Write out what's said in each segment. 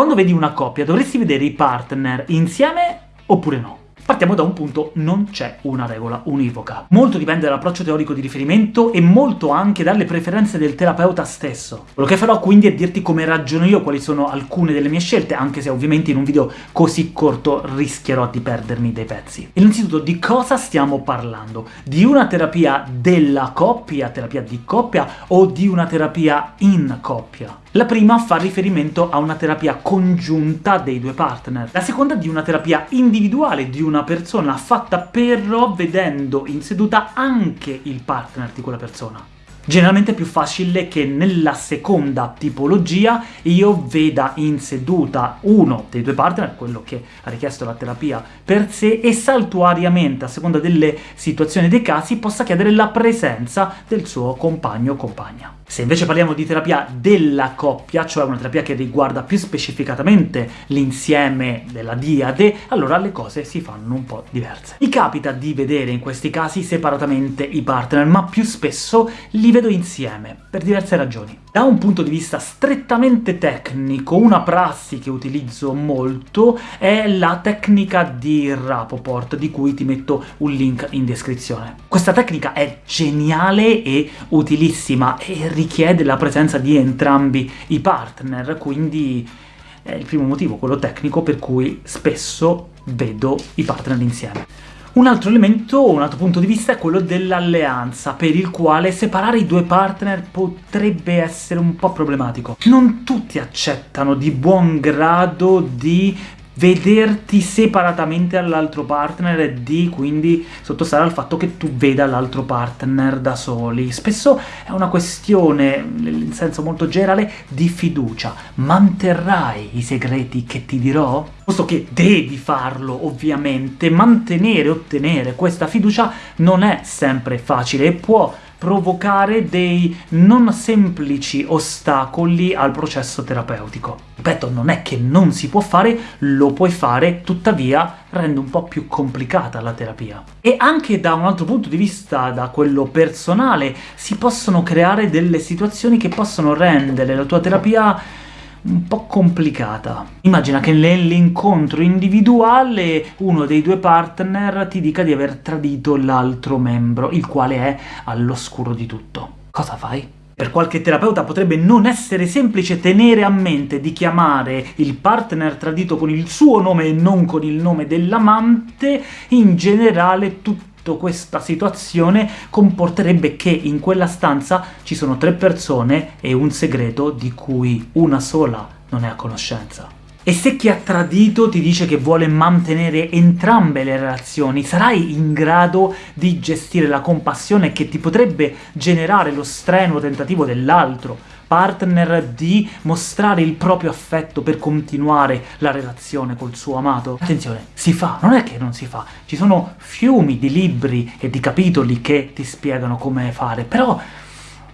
Quando vedi una coppia dovresti vedere i partner insieme oppure no? Partiamo da un punto, non c'è una regola univoca. Molto dipende dall'approccio teorico di riferimento e molto anche dalle preferenze del terapeuta stesso. Quello che farò quindi è dirti come ragiono io, quali sono alcune delle mie scelte, anche se ovviamente in un video così corto rischierò di perdermi dei pezzi. Innanzitutto, di cosa stiamo parlando? Di una terapia della coppia, terapia di coppia, o di una terapia in coppia? La prima fa riferimento a una terapia congiunta dei due partner, la seconda di una terapia individuale di una persona, fatta però vedendo in seduta anche il partner di quella persona. Generalmente è più facile che nella seconda tipologia io veda in seduta uno dei due partner, quello che ha richiesto la terapia per sé, e saltuariamente, a seconda delle situazioni e dei casi, possa chiedere la presenza del suo compagno o compagna. Se invece parliamo di terapia della coppia, cioè una terapia che riguarda più specificatamente l'insieme della diade, allora le cose si fanno un po' diverse. Mi capita di vedere in questi casi separatamente i partner, ma più spesso li vedo insieme, per diverse ragioni. Da un punto di vista strettamente tecnico, una prassi che utilizzo molto è la tecnica di Rapoport, di cui ti metto un link in descrizione. Questa tecnica è geniale e utilissima, e richiede la presenza di entrambi i partner, quindi è il primo motivo, quello tecnico, per cui spesso vedo i partner insieme. Un altro elemento, un altro punto di vista è quello dell'alleanza, per il quale separare i due partner potrebbe essere un po' problematico. Non tutti accettano di buon grado di vederti separatamente dall'altro partner e di quindi sottostare al fatto che tu veda l'altro partner da soli. Spesso è una questione, in senso molto generale, di fiducia. Manterrai i segreti che ti dirò? Posto che devi farlo, ovviamente, mantenere e ottenere questa fiducia non è sempre facile e può provocare dei non semplici ostacoli al processo terapeutico. Ripeto, non è che non si può fare, lo puoi fare, tuttavia rende un po' più complicata la terapia. E anche da un altro punto di vista, da quello personale, si possono creare delle situazioni che possono rendere la tua terapia un po' complicata. Immagina che nell'incontro individuale uno dei due partner ti dica di aver tradito l'altro membro, il quale è all'oscuro di tutto. Cosa fai? Per qualche terapeuta potrebbe non essere semplice tenere a mente di chiamare il partner tradito con il suo nome e non con il nome dell'amante, in generale tutti questa situazione comporterebbe che in quella stanza ci sono tre persone e un segreto di cui una sola non è a conoscenza. E se chi ha tradito ti dice che vuole mantenere entrambe le relazioni, sarai in grado di gestire la compassione che ti potrebbe generare lo strenuo tentativo dell'altro, partner di mostrare il proprio affetto per continuare la relazione col suo amato? Attenzione, si fa, non è che non si fa, ci sono fiumi di libri e di capitoli che ti spiegano come fare, però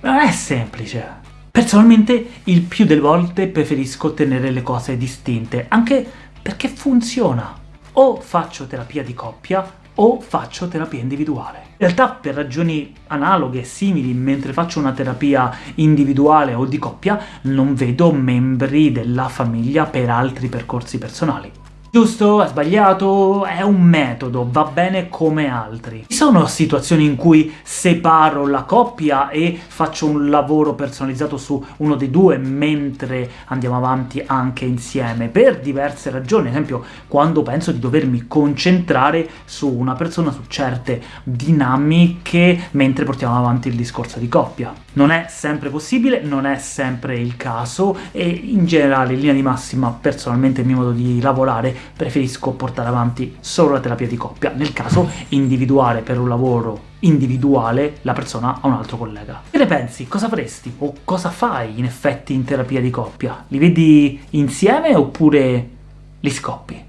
non è semplice. Personalmente, il più delle volte preferisco tenere le cose distinte, anche perché funziona. O faccio terapia di coppia, o faccio terapia individuale. In realtà per ragioni analoghe, simili, mentre faccio una terapia individuale o di coppia, non vedo membri della famiglia per altri percorsi personali. Giusto? È sbagliato? È un metodo, va bene come altri. Ci sono situazioni in cui separo la coppia e faccio un lavoro personalizzato su uno dei due mentre andiamo avanti anche insieme, per diverse ragioni, ad esempio quando penso di dovermi concentrare su una persona, su certe dinamiche, mentre portiamo avanti il discorso di coppia. Non è sempre possibile, non è sempre il caso, e in generale, in linea di massima, personalmente il mio modo di lavorare preferisco portare avanti solo la terapia di coppia, nel caso individuare per un lavoro individuale la persona a un altro collega. Che ne pensi? Cosa faresti? O cosa fai in effetti in terapia di coppia? Li vedi insieme oppure li scoppi?